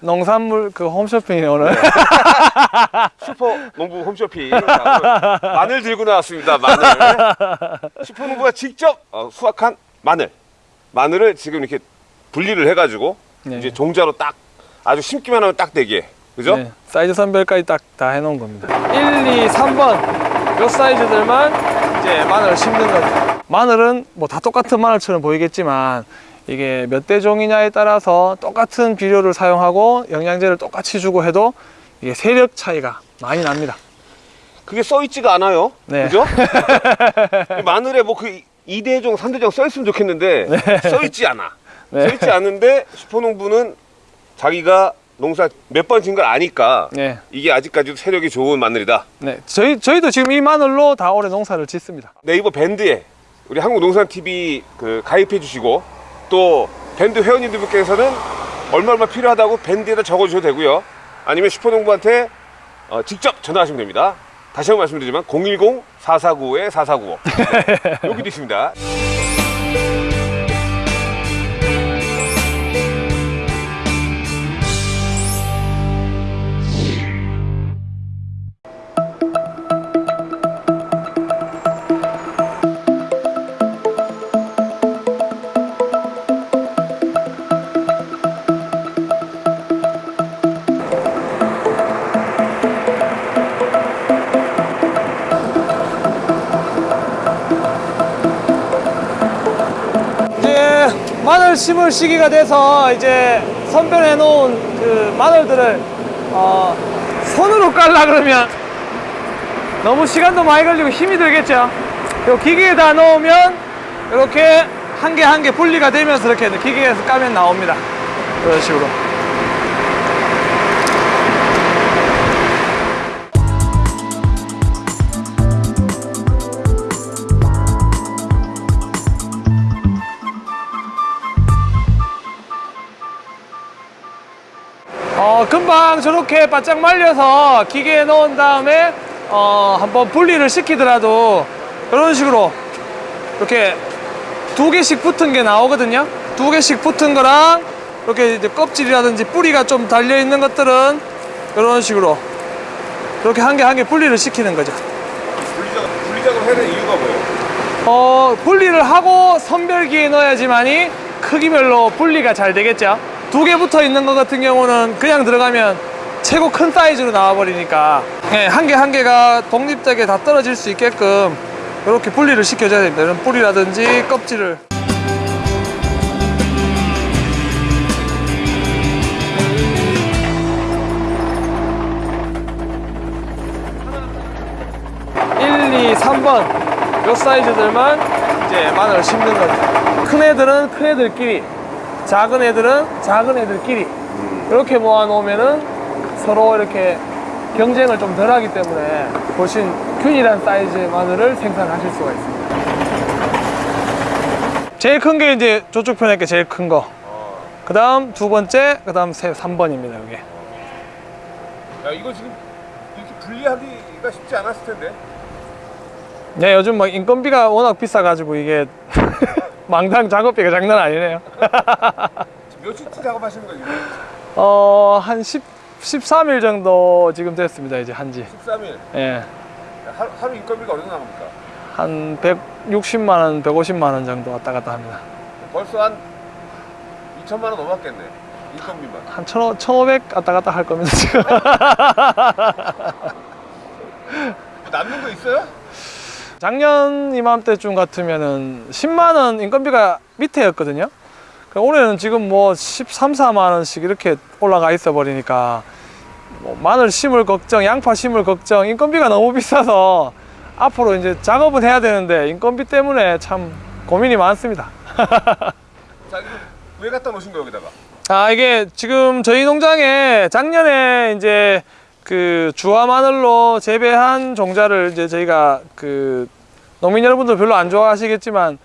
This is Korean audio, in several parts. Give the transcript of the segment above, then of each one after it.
농산물 그 홈쇼핑이 오늘 슈퍼 농부 홈쇼핑 마늘 들고 나왔습니다. 마늘. 슈퍼 농부가 직접 어, 수확한 마늘. 마늘을 지금 이렇게 분리를 해가지고 네. 이제 종자로 딱 아주 심기만 하면 딱 되게. 그죠? 네, 사이즈 선별까지 딱 다 해놓은 겁니다 1, 2, 3번 요 사이즈들만 이제 마늘을 심는 거죠 마늘은 뭐 다 똑같은 마늘처럼 보이겠지만 이게 몇 대 종이냐에 따라서 똑같은 비료를 사용하고 영양제를 똑같이 주고 해도 이게 세력 차이가 많이 납니다 그게 써있지가 않아요. 네. 그죠? 이 마늘에 뭐 그 2대종, 3대종 써있으면 좋겠는데 써있지 않아. 네. 써있지 않은데 슈퍼농부는 자기가 농사 몇 번 진 걸 아니까 네. 이게 아직까지도 세력이 좋은 마늘이다. 네, 저희, 저희도 지금 이 마늘로 다 올해 농사를 짓습니다 네이버 밴드에 우리 한국농산TV 그 가입해 주시고 또 밴드 회원님들께서는 얼마 얼마 필요하다고 밴드에다 적어주셔도 되고요. 아니면 슈퍼농부한테 어, 직접 전화하시면 됩니다. 다시 한번 말씀드리지만 010-4495-4495 네, 여기도 있습니다. 심을 시기가 돼서 이제 선별해 놓은 그 마늘들을 어, 손으로 깔라 그러면 너무 시간도 많이 걸리고 힘이 들겠죠? 요 기계에다 넣으면 이렇게 한 개 한 개 분리가 되면서 이렇게 기계에서 까면 나옵니다. 이런 식으로 어, 금방 저렇게 바짝 말려서 기계에 넣은 다음에 어, 한번 분리를 시키더라도 이런 식으로 이렇게 두 개씩 붙은 게 나오거든요. 두 개씩 붙은 거랑 이렇게 이제 껍질이라든지 뿌리가 좀 달려 있는 것들은 이런 식으로 이렇게 한 개 한 개 분리를 시키는 거죠. 분리작, 분리작을 해야 되는 이유가 뭐예요? 어, 분리를 하고 선별기에 넣어야지만이 크기별로 분리가 잘 되겠죠. 두 개 붙어 있는 것 같은 경우는 그냥 들어가면 최고 큰 사이즈로 나와버리니까 네, 한 개 한 개가 독립되게 다 떨어질 수 있게끔 이렇게 분리를 시켜줘야 됩니다. 이런 뿌리라든지 껍질을. 일, 이, 삼번요 사이즈들만 이제 마늘을 심는 거죠. 큰 애들은 큰 애들끼리, 작은 애들은 작은 애들끼리 이렇게 모아 놓으면은 서로 이렇게 경쟁을 좀 덜 하기 때문에 훨씬 균일한 사이즈의 마늘을 생산하실 수가 있습니다. 제일 큰 게 이제 저쪽 편에 게 제일 큰 거. 그 다음 두 번째, 그 다음 세, 3번입니다, 이게. 야 이거 지금 이렇게 분리하기가 쉽지 않았을 텐데. 네, 요즘 막 인건비가 워낙 비싸가지고 이게 망당 작업비가 장난 아니네요. 며칠째 작업하시는 거예요? 어, 한 10, 13일 정도 지금 됐습니다, 이제 한지. 13일. 예. 하루, 하루 인건비가 어느 정도 나갑니까? 한 160만원, 150만원 정도 왔다 갔다 합니다. 벌써 한 2천만 원 넘었겠네. 인건비만. 한 1,500, 1,500 왔다 갔다 할 겁니다, 지금. 뭐 남는 거 있어요? 작년 이맘때쯤 같으면은 10만원 인건비가 밑에였거든요. 그 올해는 지금 뭐 13, 14만원씩 이렇게 올라가 있어 버리니까 뭐 마늘 심을 걱정, 양파 심을 걱정, 인건비가 너무 비싸서 앞으로 이제 작업은 해야 되는데 인건비 때문에 참 고민이 많습니다. 자 왜 갖다 놓으신 거예요 여기다가? 아 이게 지금 저희 농장에 작년에 이제 그 주화 마늘로 재배한 종자를 이제 저희가 그 농민 여러분들 별로 안 좋아하시겠지만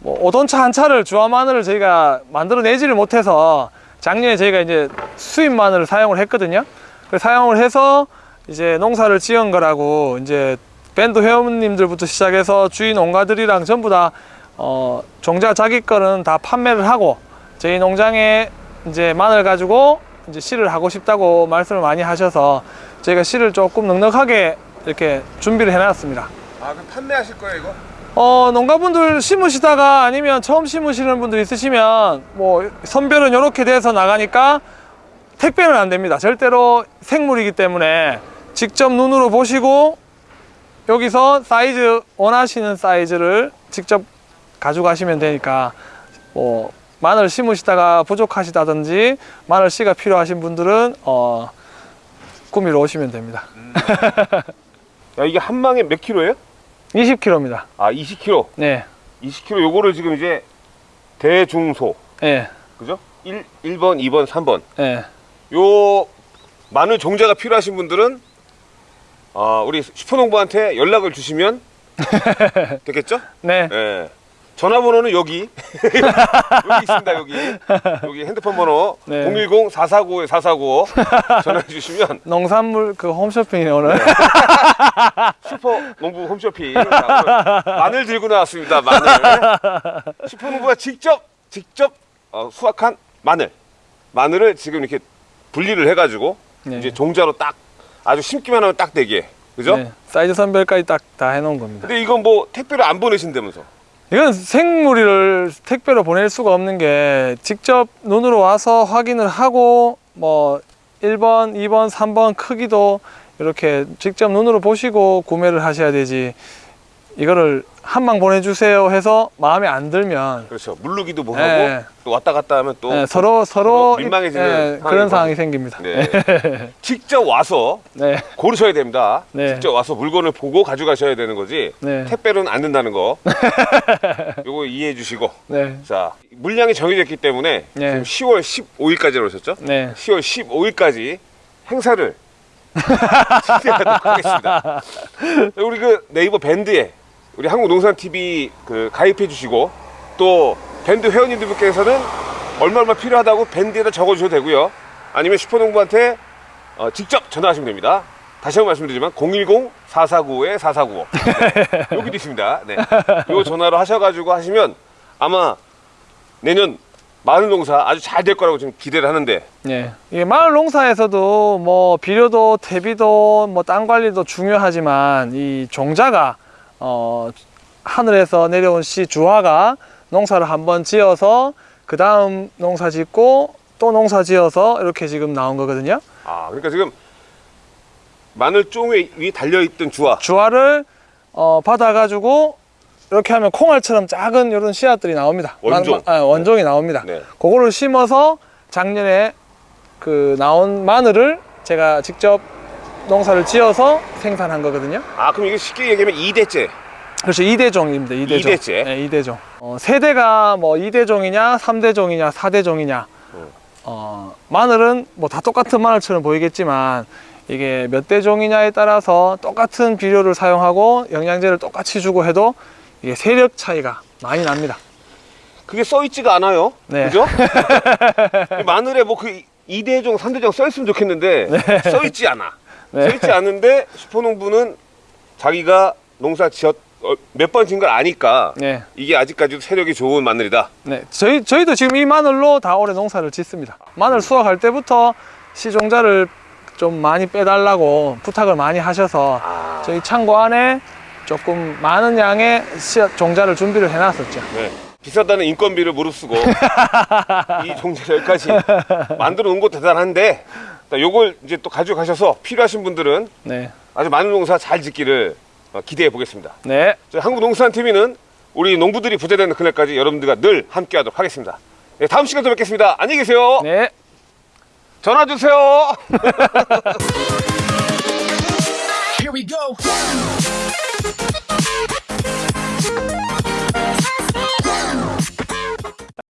뭐 오돈차 한 차를 주화 마늘을 저희가 만들어 내지를 못해서 작년에 저희가 이제 수입 마늘을 사용을 했거든요. 그 사용을 해서 이제 농사를 지은 거라고 이제 밴드 회원님들부터 시작해서 주인 농가들이랑 전부 다 어, 종자 자기 거는 다 판매를 하고 저희 농장에 이제 마늘 가지고 이제 씨를 하고 싶다고 말씀을 많이 하셔서 저희가 씨를 조금 넉넉하게 이렇게 준비를 해놨습니다. 아, 그럼 판매하실 거예요, 이거? 어, 농가분들 심으시다가 아니면 처음 심으시는 분들 있으시면 뭐 선별은 이렇게 돼서 나가니까 택배는 안 됩니다. 절대로 생물이기 때문에 직접 눈으로 보시고 여기서 사이즈 원하시는 사이즈를 직접 가져가시면 되니까 뭐 마늘 심으시다가 부족하시다든지 마늘 씨가 필요하신 분들은 어 구미로 오시면 됩니다. 야, 이게 한 망에 몇 킬로예요? 20kg입니다. 아, 20킬로. 네, 20킬로 요거를 지금 이제 대중소. 네, 그죠? 1, 1번, 2번, 3번. 네. 요 마늘 종자가 필요하신 분들은 아, 우리 슈퍼농부한테 연락을 주시면 되겠죠? 네. 예. 전화번호는 여기. 여기 있습니다 여기. 여기 핸드폰 번호 네. 010 449 449 전화해 주시면 농산물 그 홈쇼핑이 오늘. 슈퍼 농부 홈쇼핑 마늘 들고 나왔습니다 마늘. 슈퍼 농부가 직접 직접 어, 수확한 마늘. 마늘을 지금 이렇게 분리를 해가지고 네. 이제 종자로 딱 아주 심기만 하면 딱 되게. 그죠? 네, 사이즈 선별까지 딱 다 해놓은 겁니다. 근데 이건 뭐 택배로 안 보내신다면서 이건 생물을 택배로 보낼 수가 없는 게 직접 눈으로 와서 확인을 하고 뭐 1번, 2번, 3번 크기도 이렇게 직접 눈으로 보시고 구매를 하셔야 되지 이거를 한망 보내주세요 해서 마음에 안 들면 그렇죠 물르기도 뭐 네. 하고 또 왔다 갔다 하면 또 네, 서로 서로 민망해지는 예, 그런 상황이 생깁니다. 네. 직접 와서 네, 고르셔야 됩니다. 네. 직접 와서 물건을 보고 가져가셔야 되는 거지. 네. 택배로는 안 된다는 거. 요거 이해해 주시고. 네, 자, 물량이 정해져 있기 때문에 네. 지금 10월 15일까지 오셨죠? 네, 10월 15일까지 행사를 진행하도록 하겠습니다. 우리 그 네이버 밴드에 우리 한국농산TV 그 가입해 주시고 또 밴드 회원님들께서는 얼마 얼마 필요하다고 밴드에다 적어주셔도 되고요. 아니면 슈퍼농부한테 어, 직접 전화하시면 됩니다. 다시 한번 말씀드리지만 010-449-4495 네, 여기도 있습니다. 네. 요 전화로 하셔가지고 하시면 아마 내년 마늘 농사 아주 잘 될 거라고 지금 기대를 하는데 네. 이게 마을 농사에서도 뭐 비료도 퇴비도 뭐 땅 관리도 중요하지만 이 종자가 어 하늘에서 내려온 씨 주화가 농사를 한번 지어서 그 다음 농사 짓고 또 농사 지어서 이렇게 지금 나온 거거든요. 아 그러니까 지금 마늘 쫑에 위 달려있던 주화 주화를 어 받아가지고 이렇게 하면 콩알처럼 작은 이런 씨앗들이 나옵니다. 원종. 마- 아, 원종이 나옵니다. 네. 그거를 심어서 작년에 그 나온 마늘을 제가 직접 농사를 지어서 생산한 거거든요. 아 그럼 이게 쉽게 얘기하면 2대째 그렇죠. 2대종입니다. 2대종. 이대째? 네, 2대종. 어, 세대가 뭐 2대종이냐, 3대종이냐, 4대종이냐. 음. 어, 마늘은 뭐 다 똑같은 마늘처럼 보이겠지만 이게 몇 대종이냐에 따라서 똑같은 비료를 사용하고 영양제를 똑같이 주고 해도 이게 세력 차이가 많이 납니다. 그게 써있지가 않아요 네. 그죠? 이 마늘에 뭐 그 2대종 3대종 써있으면 좋겠는데 써있지 않아 네. 써있지 않은데 슈퍼농부는 자기가 농사 지었 어, 몇번 진 걸 아니까 네. 이게 아직까지도 세력이 좋은 마늘이다 네, 저희 저희도 지금 이 마늘로 다 올해 농사를 짓습니다. 마늘 수확할 때부터 시종자를 좀 많이 빼달라고 부탁을 많이 하셔서 아, 저희 창고 안에 조금 많은 양의 씨앗 종자를 준비를 해놨었죠. 네. 비싸다는 인건비를 무릅쓰고 이 종자를 여기까지 만들어 놓은 거 대단한데 자, 요걸 이제 또 가져가셔서 필요하신 분들은 네, 아주 많은 농사 잘 짓기를 어, 기대해 보겠습니다. 네, 한국농산TV는 우리 농부들이 부자되는 그날까지 여러분들과 늘 함께하도록 하겠습니다. 네, 다음 시간에 또 뵙겠습니다. 안녕히 계세요. 네. 전화 주세요. Here we go.